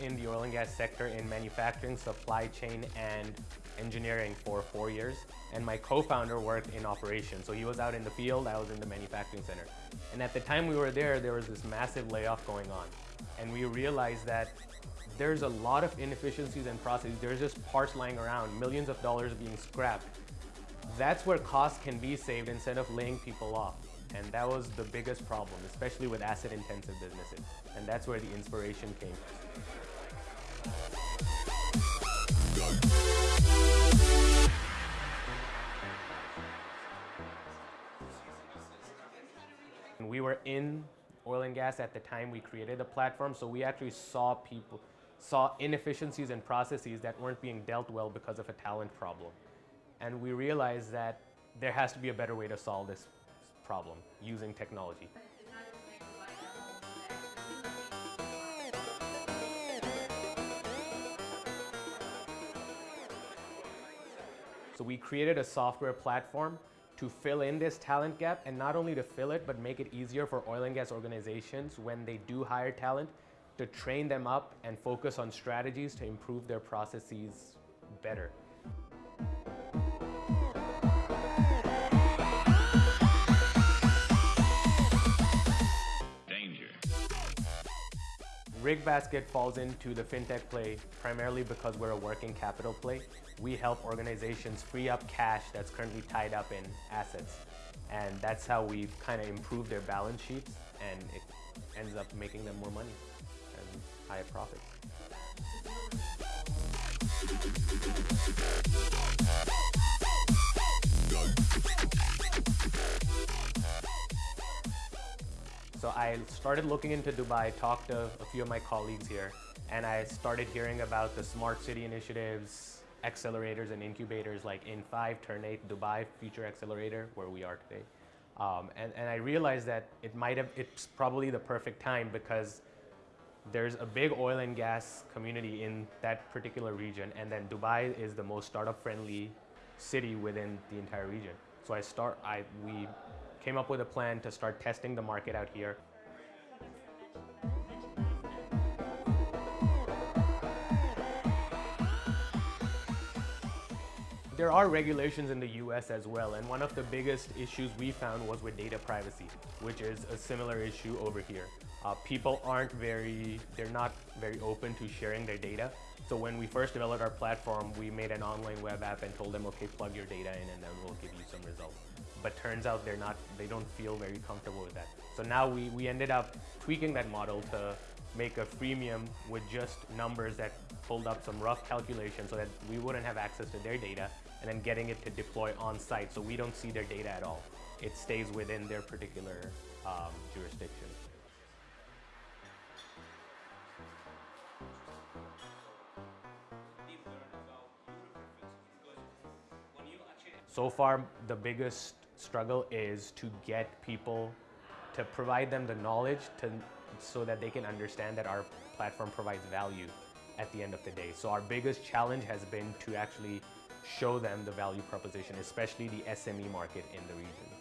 In the oil and gas sector in manufacturing, supply chain, and engineering for four years. And my co-founder worked in operations. So he was out in the field, I was in the manufacturing center. And at the time we were there, there was this massive layoff going on. And we realized that there's a lot of inefficiencies and processes. There's just parts lying around, millions of dollars being scrapped. That's where costs can be saved instead of laying people off. And that was the biggest problem, especially with asset-intensive businesses. And that's where the inspiration came. We were in oil and gas at the time we created the platform, so we actually saw people, saw inefficiencies and processes that weren't being dealt well because of a talent problem. And we realized that there has to be a better way to solve this problem using technology. So we created a software platform to fill in this talent gap and not only to fill it, but make it easier for oil and gas organizations when they do hire talent to train them up and focus on strategies to improve their processes better. RigBasket falls into the fintech play primarily because we're a working capital play. We help organizations free up cash that's currently tied up in assets. And that's how we've kind of improved their balance sheets and it ends up making them more money and higher profits. So I started looking into Dubai, talked to a few of my colleagues here, and I started hearing about the smart city initiatives, accelerators and incubators like In5, Turn8, Dubai Future Accelerator, where we are today. Um, and, and I realized that it might have, it's probably the perfect time because there's a big oil and gas community in that particular region, and then Dubai is the most startup friendly city within the entire region. So I start, I, we came up with a plan to start testing the market out here. There are regulations in the US as well, and one of the biggest issues we found was with data privacy, which is a similar issue over here. Uh, people aren't very, they're not very open to sharing their data. So when we first developed our platform, we made an online web app and told them, okay, plug your data in and then we'll give you some results but turns out they're not, they don't feel very comfortable with that. So now we, we ended up tweaking that model to make a freemium with just numbers that pulled up some rough calculations so that we wouldn't have access to their data and then getting it to deploy on site so we don't see their data at all. It stays within their particular um, jurisdiction. So far, the biggest struggle is to get people to provide them the knowledge to, so that they can understand that our platform provides value at the end of the day. So our biggest challenge has been to actually show them the value proposition, especially the SME market in the region.